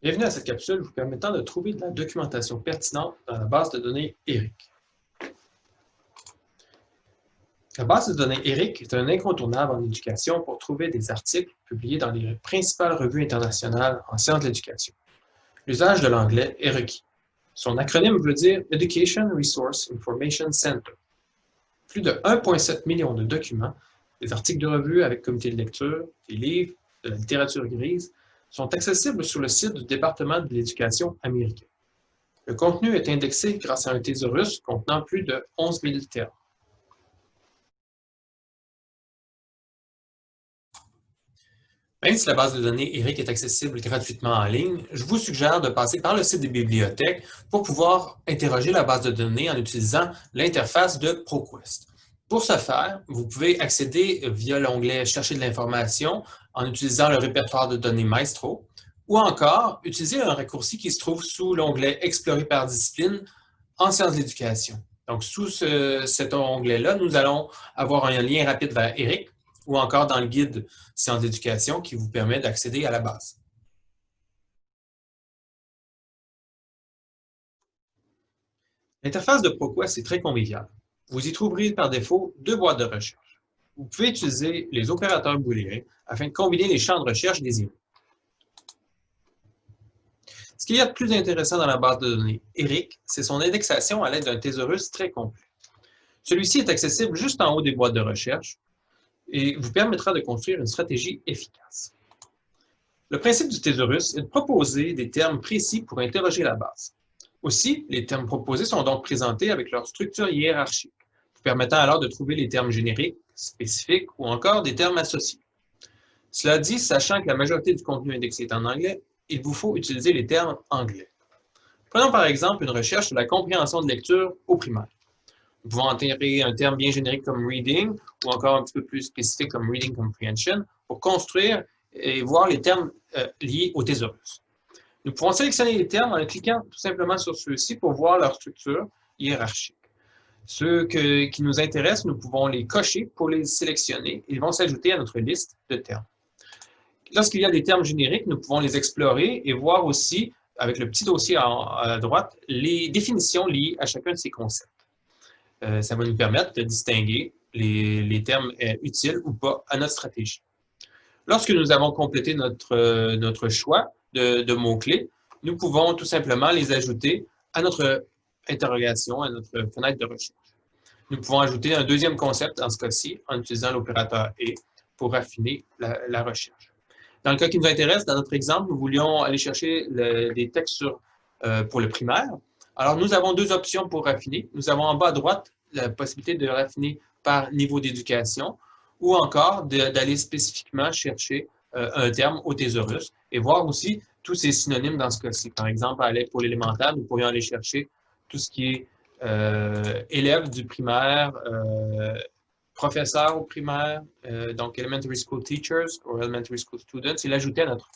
Bienvenue à cette capsule vous permettant de trouver de la documentation pertinente dans la base de données ERIC. La base de données ERIC est un incontournable en éducation pour trouver des articles publiés dans les principales revues internationales en sciences de l'éducation. L'usage de l'anglais est requis. Son acronyme veut dire Education Resource Information Center. Plus de 1,7 million de documents, des articles de revue avec comité de lecture, des livres, de la littérature grise, sont accessibles sur le site du département de l'éducation américain. Le contenu est indexé grâce à un thésaurus contenant plus de 11 000 termes. Même si la base de données ERIC est accessible gratuitement en ligne, je vous suggère de passer par le site des bibliothèques pour pouvoir interroger la base de données en utilisant l'interface de ProQuest. Pour ce faire, vous pouvez accéder via l'onglet « Chercher de l'information » en utilisant le répertoire de données Maestro, ou encore utiliser un raccourci qui se trouve sous l'onglet « Explorer par discipline » en sciences de l'éducation. Donc, sous cet onglet-là, nous allons avoir un lien rapide vers ERIC ou encore dans le guide sciences d'éducation qui vous permet d'accéder à la base. L'interface de ProQuest est très conviviale vous y trouverez par défaut deux boîtes de recherche. Vous pouvez utiliser les opérateurs booléens afin de combiner les champs de recherche désirés. Ce qu'il y a de plus intéressant dans la base de données ERIC, c'est son indexation à l'aide d'un thésaurus très complet. Celui-ci est accessible juste en haut des boîtes de recherche et vous permettra de construire une stratégie efficace. Le principe du thésaurus est de proposer des termes précis pour interroger la base. Aussi, les termes proposés sont donc présentés avec leur structure hiérarchique permettant alors de trouver les termes génériques, spécifiques ou encore des termes associés. Cela dit, sachant que la majorité du contenu indexé est en anglais, il vous faut utiliser les termes anglais. Prenons par exemple une recherche sur la compréhension de lecture au primaire. Nous pouvons enterrer un terme bien générique comme reading ou encore un petit peu plus spécifique comme reading comprehension pour construire et voir les termes euh, liés au thésaurus. Nous pouvons sélectionner les termes en cliquant tout simplement sur ceux-ci pour voir leur structure hiérarchique. Ceux qui nous intéressent, nous pouvons les cocher pour les sélectionner. Ils vont s'ajouter à notre liste de termes. Lorsqu'il y a des termes génériques, nous pouvons les explorer et voir aussi, avec le petit dossier à, droite, les définitions liées à chacun de ces concepts. Euh, ça va nous permettre de distinguer les, termes euh, utiles ou pas à notre stratégie. Lorsque nous avons complété notre, euh, notre choix de, de mots-clés, nous pouvons tout simplement les ajouter à notre interrogation à notre fenêtre de recherche. Nous pouvons ajouter un deuxième concept dans ce cas-ci en utilisant l'opérateur « et » pour raffiner la, recherche. Dans le cas qui nous intéresse, dans notre exemple, nous voulions aller chercher des textes sur, euh, pour le primaire. Alors, nous avons deux options pour raffiner. Nous avons en bas à droite la possibilité de raffiner par niveau d'éducation ou encore d'aller spécifiquement chercher euh, un terme au thésaurus et voir aussi tous ces synonymes dans ce cas-ci. Par exemple, pour l'élémentaire, nous pourrions aller chercher tout ce qui est euh, élèves du primaire, euh, professeurs au primaire, euh, donc elementary school teachers ou elementary school students, et l'ajouter à notre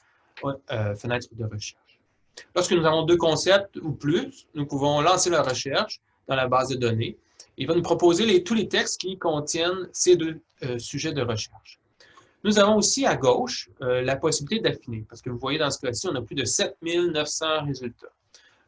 fenêtre de recherche. Lorsque nous avons deux concepts ou plus, nous pouvons lancer la recherche dans la base de données. Il va nous proposer tous les textes qui contiennent ces deux sujets de recherche. Nous avons aussi à gauche la possibilité d'affiner, parce que vous voyez dans ce cas-ci, on a plus de 7900 résultats.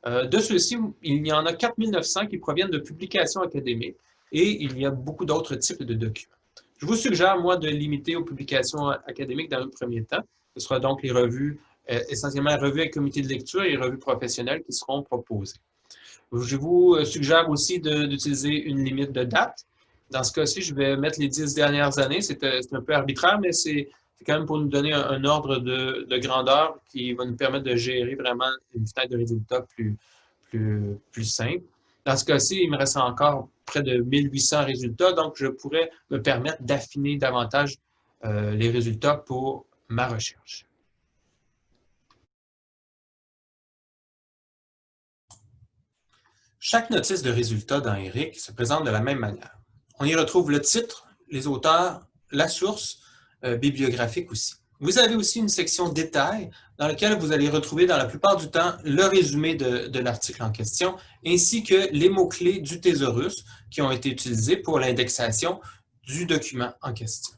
Euh, de ceux-ci, il y en a 4900 qui proviennent de publications académiques et il y a beaucoup d'autres types de documents. Je vous suggère, moi, de limiter aux publications académiques dans le premier temps. Ce sera donc les revues, euh, essentiellement revues avec comité de lecture et revues professionnelles qui seront proposées. Je vous suggère aussi d'utiliser une limite de date. Dans ce cas-ci, je vais mettre les dix dernières années. C'est euh, un peu arbitraire, mais c'est c'est quand même pour nous donner un, ordre de, grandeur qui va nous permettre de gérer vraiment une fenêtre de résultats plus, plus, plus simple. Dans ce cas-ci, il me reste encore près de 1800 résultats, donc je pourrais me permettre d'affiner davantage euh, les résultats pour ma recherche. Chaque notice de résultats dans ERIC se présente de la même manière. On y retrouve le titre, les auteurs, la source, euh, bibliographique aussi. Vous avez aussi une section détails dans laquelle vous allez retrouver dans la plupart du temps le résumé de, l'article en question, ainsi que les mots-clés du thésaurus qui ont été utilisés pour l'indexation du document en question.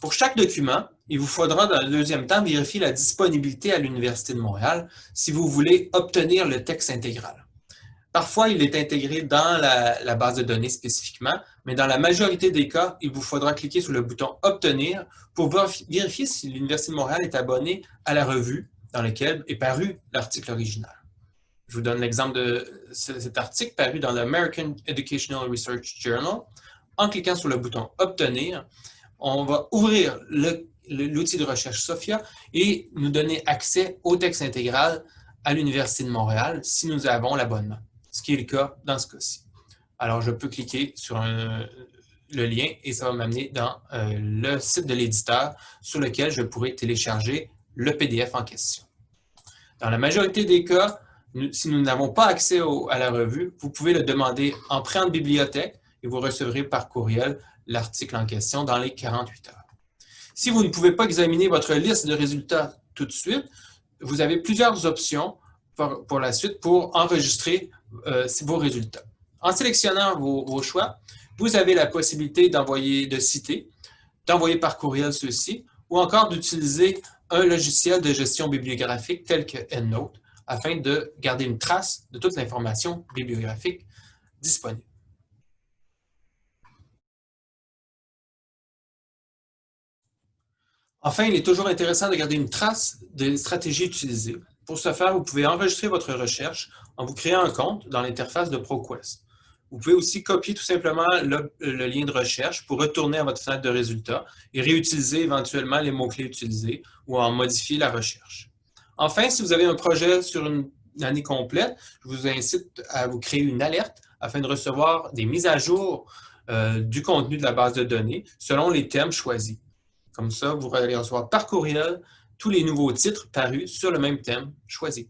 Pour chaque document, il vous faudra dans le deuxième temps vérifier la disponibilité à l'Université de Montréal si vous voulez obtenir le texte intégral. Parfois, il est intégré dans la, base de données spécifiquement, mais dans la majorité des cas, il vous faudra cliquer sur le bouton « Obtenir » pour vérifier si l'Université de Montréal est abonnée à la revue dans laquelle est paru l'article original. Je vous donne l'exemple de cet article paru dans l'American Educational Research Journal. En cliquant sur le bouton « Obtenir », on va ouvrir l'outil de recherche SOFIA et nous donner accès au texte intégral à l'Université de Montréal si nous avons l'abonnement ce qui est le cas dans ce cas-ci. Alors, je peux cliquer sur le lien et ça va m'amener dans euh, le site de l'éditeur sur lequel je pourrai télécharger le PDF en question. Dans la majorité des cas, si nous n'avons pas accès à la revue, vous pouvez le demander en prêt de bibliothèque et vous recevrez par courriel l'article en question dans les 48 heures. Si vous ne pouvez pas examiner votre liste de résultats tout de suite, vous avez plusieurs options pour la suite pour enregistrer euh, vos résultats. En sélectionnant vos, choix, vous avez la possibilité d'envoyer, de citer, d'envoyer par courriel ceux-ci, ou encore d'utiliser un logiciel de gestion bibliographique tel que EndNote, afin de garder une trace de toute l'information bibliographique disponible. Enfin, il est toujours intéressant de garder une trace des stratégies utilisées. Pour ce faire, vous pouvez enregistrer votre recherche en vous créant un compte dans l'interface de ProQuest. Vous pouvez aussi copier tout simplement le, lien de recherche pour retourner à votre fenêtre de résultats et réutiliser éventuellement les mots-clés utilisés ou en modifier la recherche. Enfin, si vous avez un projet sur une année complète, je vous incite à vous créer une alerte afin de recevoir des mises à jour euh, du contenu de la base de données selon les thèmes choisis. Comme ça, vous allez recevoir par courriel tous les nouveaux titres parus sur le même thème choisi.